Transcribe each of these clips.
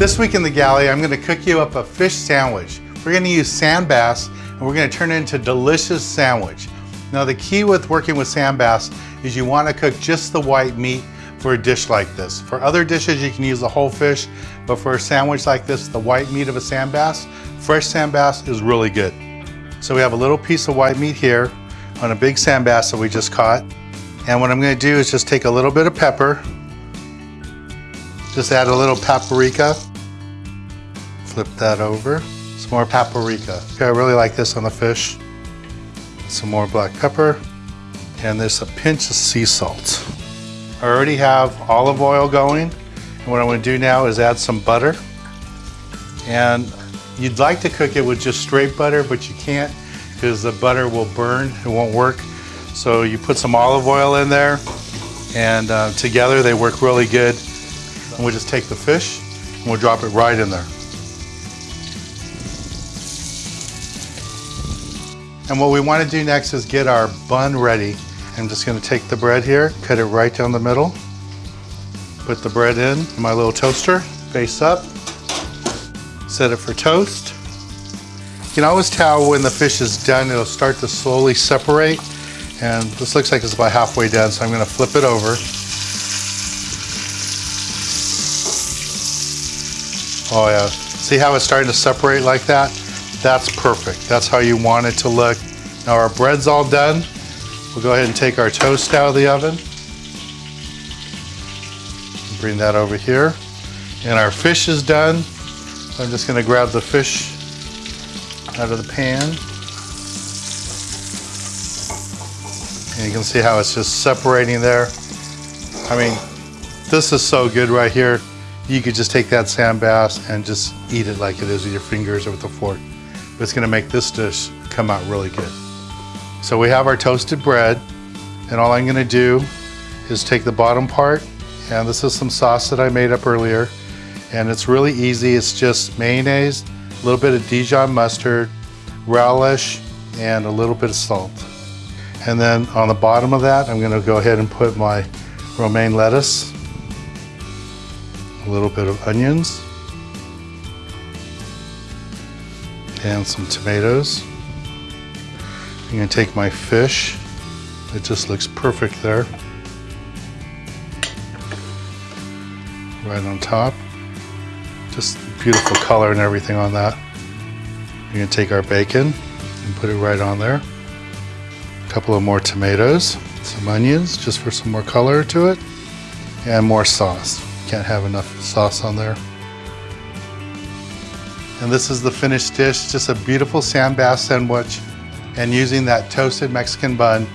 This week in the galley, I'm gonna cook you up a fish sandwich. We're gonna use sand bass and we're gonna turn it into a delicious sandwich. Now the key with working with sand bass is you wanna cook just the white meat for a dish like this. For other dishes, you can use the whole fish, but for a sandwich like this, the white meat of a sand bass, fresh sand bass is really good. So we have a little piece of white meat here on a big sand bass that we just caught. And what I'm gonna do is just take a little bit of pepper, just add a little paprika, Flip that over. Some more paprika. Okay, I really like this on the fish. Some more black pepper. And there's a pinch of sea salt. I already have olive oil going. And what I'm gonna do now is add some butter. And you'd like to cook it with just straight butter, but you can't because the butter will burn, it won't work. So you put some olive oil in there and uh, together they work really good. And we'll just take the fish and we'll drop it right in there. And what we want to do next is get our bun ready. I'm just going to take the bread here, cut it right down the middle, put the bread in my little toaster, face up, set it for toast. You can always tell when the fish is done, it'll start to slowly separate. And this looks like it's about halfway done, so I'm going to flip it over. Oh yeah, see how it's starting to separate like that? That's perfect. That's how you want it to look. Now our bread's all done. We'll go ahead and take our toast out of the oven. Bring that over here. And our fish is done. I'm just gonna grab the fish out of the pan. And you can see how it's just separating there. I mean, this is so good right here. You could just take that sand bass and just eat it like it is with your fingers or with a fork it's gonna make this dish come out really good. So we have our toasted bread, and all I'm gonna do is take the bottom part, and this is some sauce that I made up earlier, and it's really easy. It's just mayonnaise, a little bit of Dijon mustard, relish, and a little bit of salt. And then on the bottom of that, I'm gonna go ahead and put my romaine lettuce, a little bit of onions, and some tomatoes. I'm gonna take my fish. It just looks perfect there. Right on top. Just beautiful color and everything on that. We're gonna take our bacon and put it right on there. A couple of more tomatoes, some onions, just for some more color to it, and more sauce. Can't have enough sauce on there. And this is the finished dish, just a beautiful sand bass sandwich. And using that toasted Mexican bun,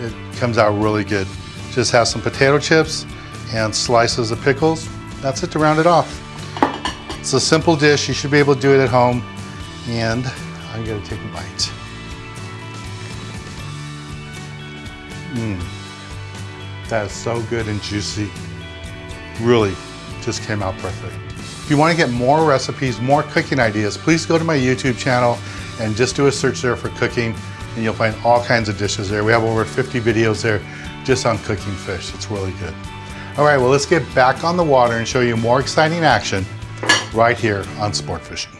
it comes out really good. Just have some potato chips and slices of pickles. That's it to round it off. It's a simple dish. You should be able to do it at home. And I'm gonna take a bite. Mmm. That is so good and juicy. Really just came out perfect. If you want to get more recipes, more cooking ideas, please go to my YouTube channel and just do a search there for cooking and you'll find all kinds of dishes there. We have over 50 videos there just on cooking fish. It's really good. All right, well, let's get back on the water and show you more exciting action right here on Sport Fishing.